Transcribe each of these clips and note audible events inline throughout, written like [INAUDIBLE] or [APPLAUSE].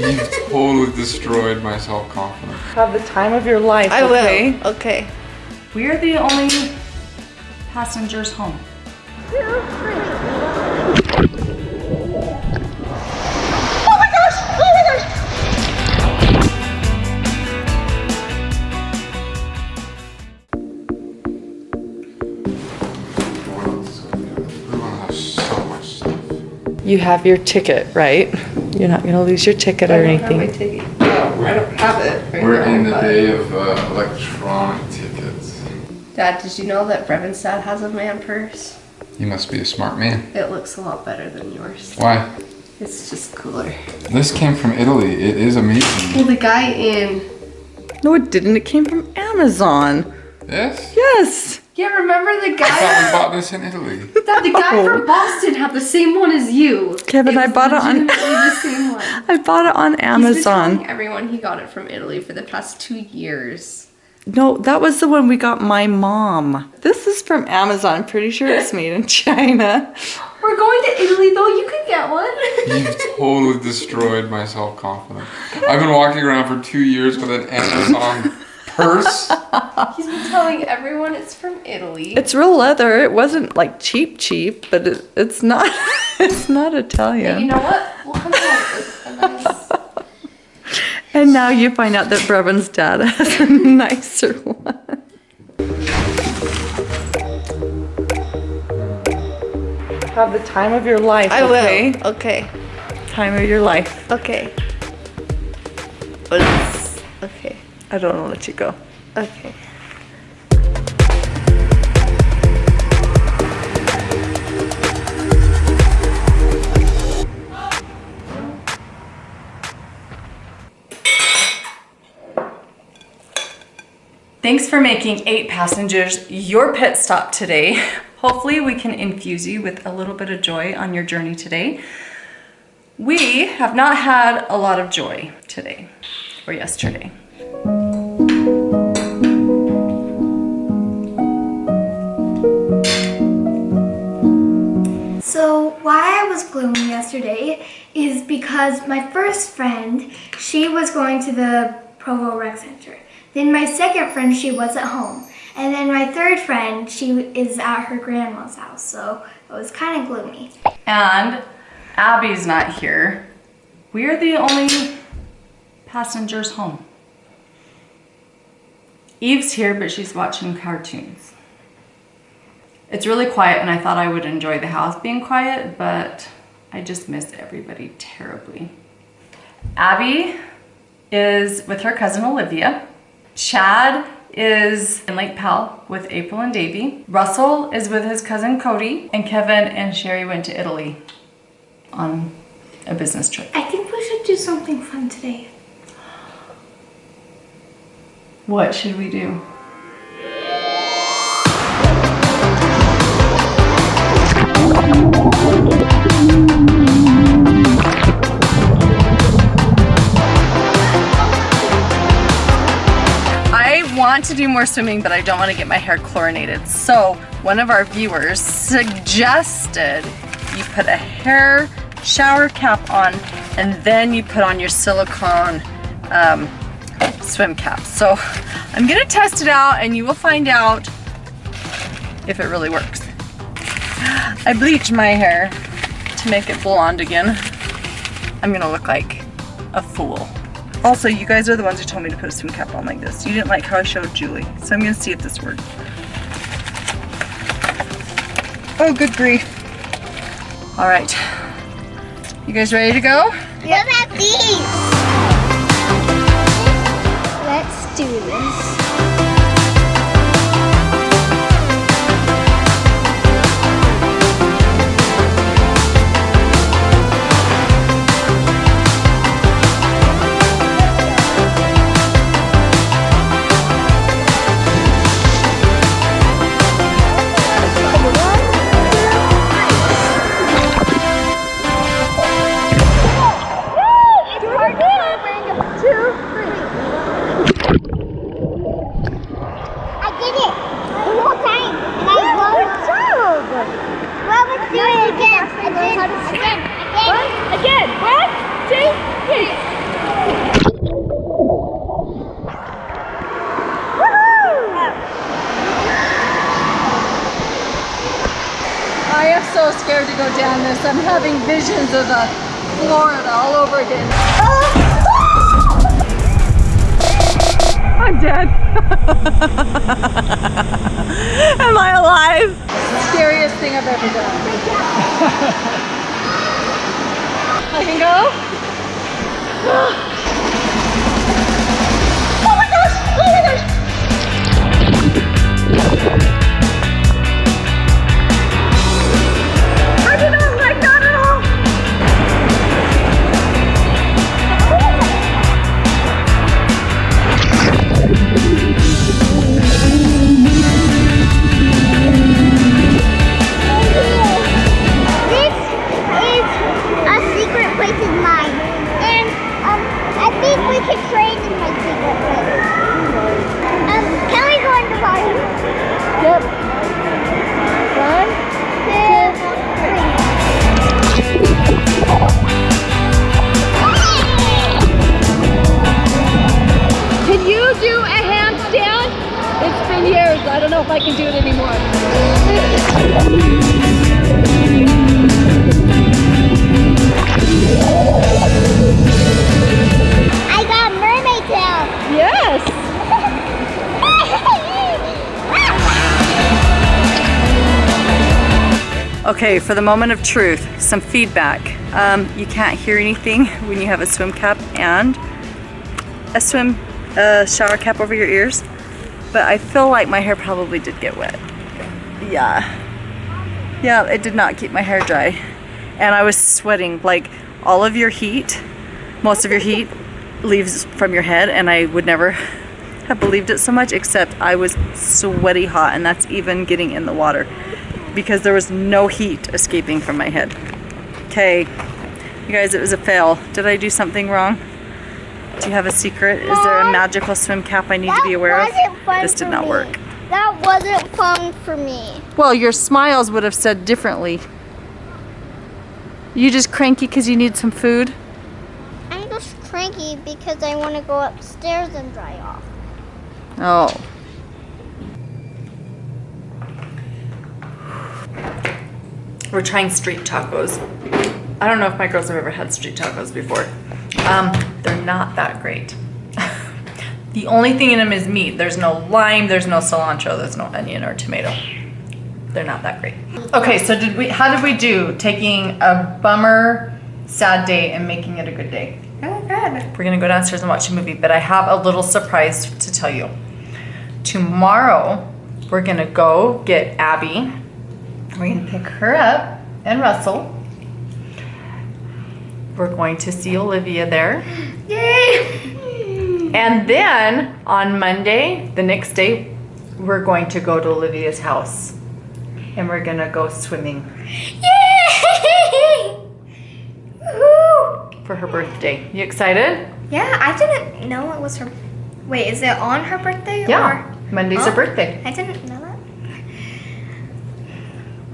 You've totally destroyed my self-confidence. Have the time of your life, I okay? will. Okay. We are the only passengers home. Oh what oh else? We want to have so much. You have your ticket, right? You're not gonna lose your ticket or anything. No, I don't have it. right We're now, in the but- day of uh, electronic tickets. Dad, did you know that Brevin's dad has a man purse? You must be a smart man. It looks a lot better than yours. Why? It's just cooler. This came from Italy. It is amazing. Well, the guy in. No, it didn't. It came from Amazon. Yes? Yes. Yeah, remember the I thought guy? we bought this in Italy. [LAUGHS] Dad, the guy from oh. Boston had the same one as you. Kevin, [LAUGHS] I bought it on- the same one. I bought it on Amazon. He's been Amazon. telling everyone he got it from Italy for the past two years. No, that was the one we got my mom. This is from Amazon. I'm pretty sure it's made in China. We're going to Italy though. You could get one. You've totally destroyed my self-confidence. I've been walking around for two years with an Amazon purse. He's been telling everyone it's from Italy. It's real leather. It wasn't like cheap, cheap, but it, it's not. [LAUGHS] It's not Hey, you know what? We'll come out with a nice. And now you find out that Brevin's dad has a nicer one. Have the time of your life. I okay? will. Okay. Time of your life. Okay. Okay. I don't want to let you go. Okay. Thanks for making eight passengers your pit stop today. [LAUGHS] Hopefully we can infuse you with a little bit of joy on your journey today. We have not had a lot of joy today or yesterday. Why I was gloomy yesterday is because my first friend, she was going to the Provo Rec Center. Then my second friend, she was at home. And then my third friend, she is at her grandma's house. So it was kind of gloomy. And Abby's not here. We are the only passengers home. Eve's here, but she's watching cartoons. It's really quiet, and I thought I would enjoy the house being quiet, but I just miss everybody terribly. Abby is with her cousin Olivia. Chad is in Lake Powell with April and Davy. Russell is with his cousin Cody, and Kevin and Shari went to Italy on a business trip. I think we should do something fun today. What should we do? Want to do more swimming, but I don't want to get my hair chlorinated. So one of our viewers suggested you put a hair shower cap on and then you put on your silicone um, swim cap. So I'm gonna test it out and you will find out if it really works. I bleached my hair to make it blonde again. I'm gonna look like a fool. Also, you guys are the ones who told me to put a swim cap on like this. You didn't like how I showed Julie. So I'm gonna see if this works. Oh, good grief. All right. You guys ready to go? What about these? Let's do this. This. I'm having visions of uh, Florida all over again. [LAUGHS] I'm dead. [LAUGHS] Am I alive? Scariest thing I've ever done. [LAUGHS] I can go? [LAUGHS] Okay, for the moment of truth, some feedback. Um, you can't hear anything when you have a swim cap and a swim uh, shower cap over your ears, but I feel like my hair probably did get wet. Yeah. Yeah, it did not keep my hair dry. And I was sweating, like all of your heat, most of your heat leaves from your head and I would never have believed it so much except I was sweaty hot and that's even getting in the water because there was no heat escaping from my head. Okay, you guys, it was a fail. Did I do something wrong? Do you have a secret? Is there a magical swim cap I need to be aware of? This did not me. work. That wasn't fun for me. Well, your smiles would have said differently. You just cranky because you need some food? I'm just cranky because I want to go upstairs and dry off. Oh. We're trying street tacos. I don't know if my girls have ever had street tacos before. Um, they're not that great. The only thing in them is meat. There's no lime, there's no cilantro, there's no onion or tomato. They're not that great. Okay, so did we how did we do taking a bummer sad day and making it a good day? Oh, good. We're gonna go downstairs and watch a movie, but I have a little surprise to tell you. Tomorrow, we're gonna go get Abby. We're gonna pick her up and Russell. We're going to see Olivia there. Yay! And then on Monday, the next day, we're going to go to Olivia's house. And we're gonna go swimming Yay! [LAUGHS] For her birthday. You excited? Yeah, I didn't know it was her. Wait, is it on her birthday? Yeah. Monday's her Oh. birthday. I didn't know that.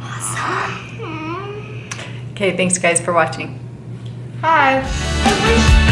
Awesome. Okay, thanks guys for watching. Hi.